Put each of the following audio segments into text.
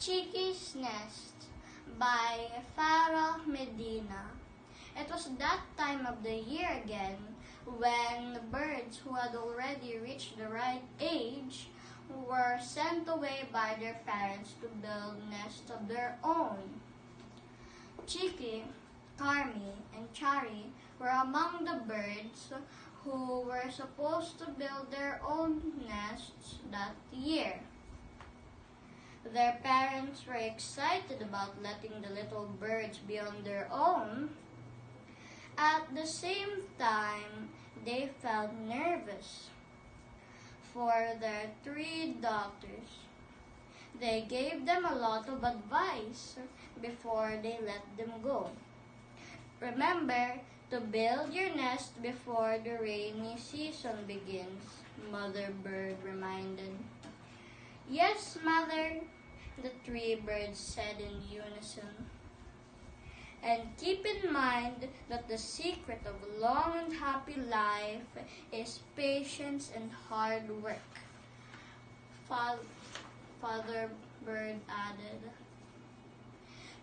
Chiqui's Nest by Farah Medina. It was that time of the year again when the birds who had already reached the right age were sent away by their parents to build nests of their own. Chiki, Carmi, and Chari were among the birds who were supposed to build their own nests that year. Their parents were excited about letting the little birds be on their own. At the same time, they felt nervous for their three daughters. They gave them a lot of advice before they let them go. Remember to build your nest before the rainy season begins, Mother Bird reminded. Yes, Mother, the three birds said in unison. And keep in mind that the secret of a long and happy life is patience and hard work. Father Bird added.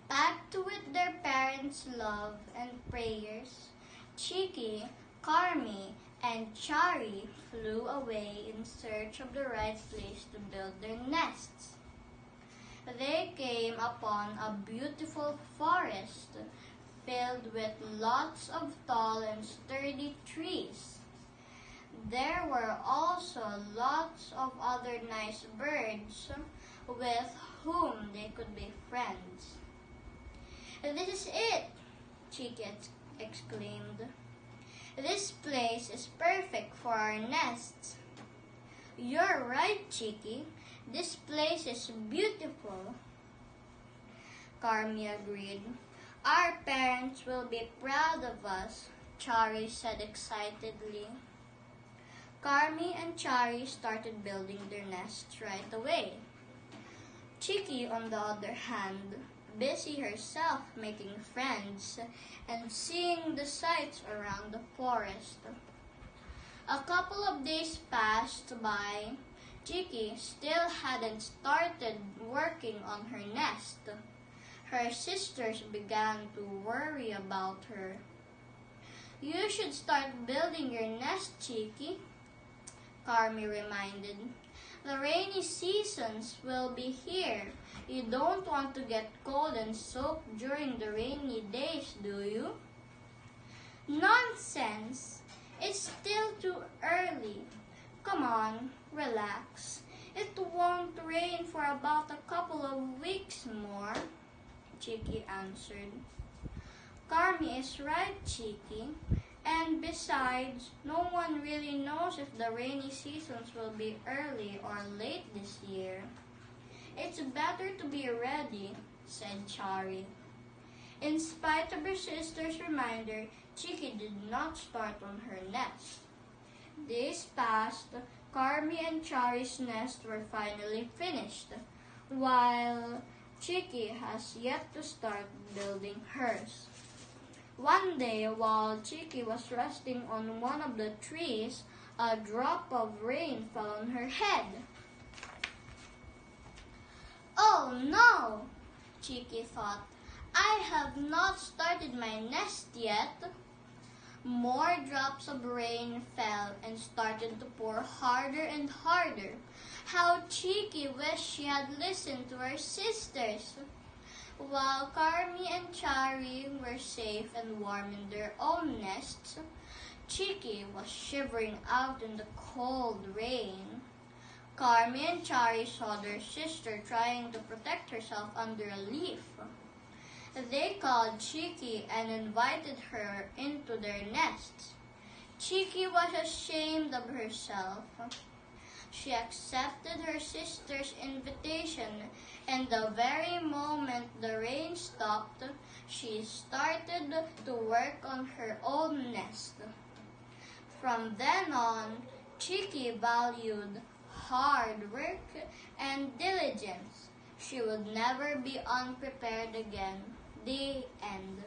Packed with their parents' love and prayers, Chiki, Carmi, and Chari flew away in search of the right place to build their nests. They came upon a beautiful forest filled with lots of tall and sturdy trees. There were also lots of other nice birds with whom they could be friends. This is it, Chiki exclaimed. This place is perfect for our nests. You're right, Chiki. This place is beautiful. Carmi agreed. Our parents will be proud of us, Chari said excitedly. Carmi and Chari started building their nests right away. Chiki, on the other hand, busy herself making friends and seeing the sights around the forest. A couple of days passed by. Chiki still hadn't started working on her nest. Her sisters began to worry about her. You should start building your nest, Chiki, Carmi reminded. The rainy seasons will be here. You don't want to get cold and soaked during the rainy days, do you? Nonsense! It's still too early. Come on, relax. It won't rain for about a couple of weeks more, Chiki answered. Carmi is right, Chiki. And besides, no one really knows if the rainy seasons will be early or late this year. It's better to be ready, said Chari. In spite of her sister's reminder, Chiki did not start on her nest. Days passed, Carmi and Chari's nest were finally finished, while Chiki has yet to start building hers. One day, while Chiki was resting on one of the trees, a drop of rain fell on her head. Oh no! Chiki thought. I have not started my nest yet. More drops of rain fell and started to pour harder and harder. How Chiki wished she had listened to her sisters. While Carmi and Chari were safe and warm in their own nests, Chiki was shivering out in the cold rain. Carmi and Chari saw their sister trying to protect herself under a leaf. They called Chiki and invited her into their nests. Chiki was ashamed of herself. She accepted her sister's invitation, and the very moment the rain stopped, she started to work on her own nest. From then on, Chiki valued hard work and diligence. She would never be unprepared again. The end.